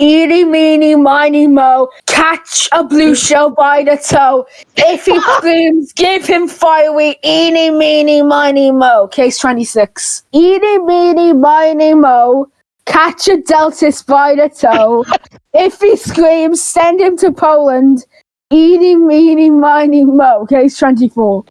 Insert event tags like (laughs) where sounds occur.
Eeny, meeny, miny, mo. Catch a blue shell by the toe. If he (laughs) screams, give him fireweed. Eeny, meeny, miny, mo. Case 26. Eeny, meeny, miny, mo. Catch a delta by the toe. (laughs) if he screams, send him to Poland. Eeny, meeny, miny, mo. Case 24.